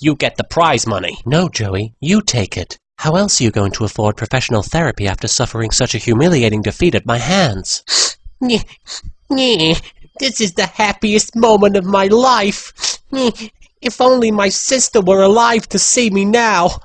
You get the prize money. No, Joey, you take it. How else are you going to afford professional therapy after suffering such a humiliating defeat at my hands? This is the happiest moment of my life. If only my sister were alive to see me now.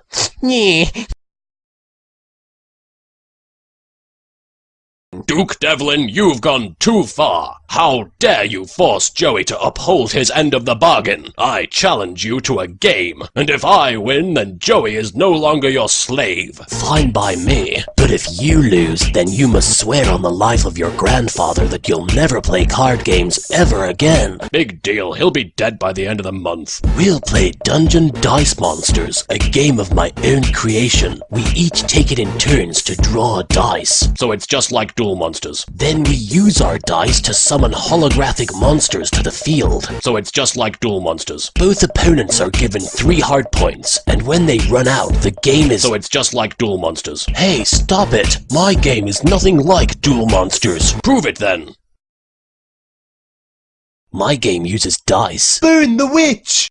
Duke Devlin, you've gone too far. How dare you force Joey to uphold his end of the bargain? I challenge you to a game, and if I win, then Joey is no longer your slave. Fine by me, but if you lose, then you must swear on the life of your grandfather that you'll never play card games ever again. Big deal, he'll be dead by the end of the month. We'll play Dungeon Dice Monsters, a game of my own creation. We each take it in turns to draw a dice. So it's just like Duel Monsters. Then we use our dice to summon holographic monsters to the field. So it's just like Duel Monsters. Both opponents are given three heart points, and when they run out, the game is- So it's just like Duel Monsters. Hey, stop it! My game is nothing like Duel Monsters. Prove it then! My game uses dice. Burn the witch!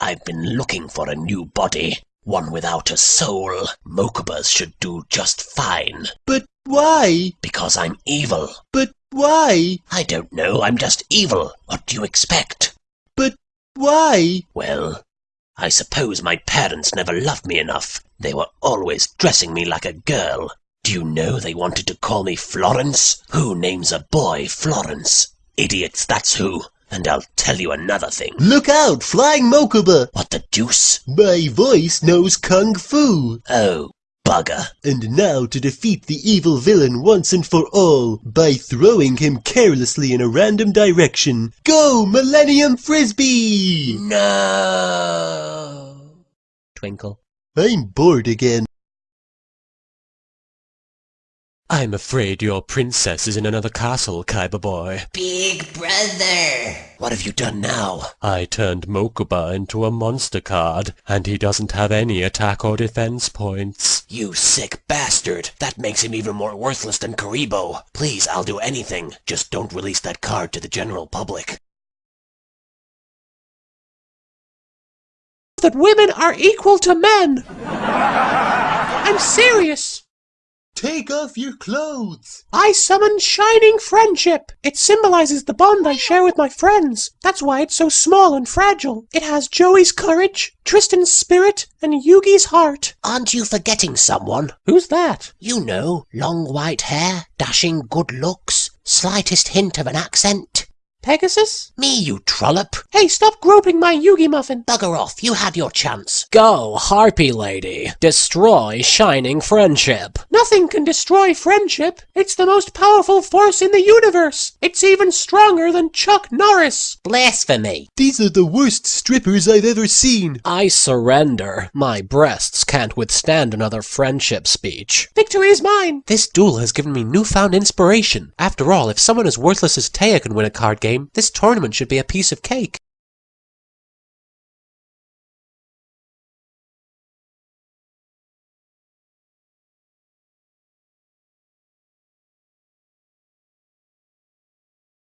I've been looking for a new body. One without a soul. Mokubas should do just fine. But why? Because I'm evil. But why? I don't know, I'm just evil. What do you expect? But why? Well, I suppose my parents never loved me enough. They were always dressing me like a girl. Do you know they wanted to call me Florence? Who names a boy Florence? Idiots, that's who. And I'll tell you another thing. Look out, Flying Mokuba! What the deuce? My voice knows Kung Fu! Oh, bugger. And now to defeat the evil villain once and for all by throwing him carelessly in a random direction. Go, Millennium Frisbee! No. Twinkle. I'm bored again. I'm afraid your princess is in another castle, Kaiba boy. Big brother. What have you done now? I turned Mokuba into a monster card, and he doesn't have any attack or defense points. You sick bastard. That makes him even more worthless than Kuriboh. Please, I'll do anything. Just don't release that card to the general public. That women are equal to men. I'm serious. Take off your clothes! I summon Shining Friendship. It symbolizes the bond I share with my friends. That's why it's so small and fragile. It has Joey's courage, Tristan's spirit, and Yugi's heart. Aren't you forgetting someone? Who's that? You know, long white hair, dashing good looks, slightest hint of an accent. Pegasus? Me, you trollop. Hey, stop groping my Yugi muffin. Bugger off, you had your chance. Go, Harpy Lady. Destroy Shining Friendship. Nothing can destroy friendship. It's the most powerful force in the universe. It's even stronger than Chuck Norris. Blasphemy. These are the worst strippers I've ever seen. I surrender. My breasts can't withstand another friendship speech. Victory is mine. This duel has given me newfound inspiration. After all, if someone as worthless as Taya can win a card game, this tournament should be a piece of cake.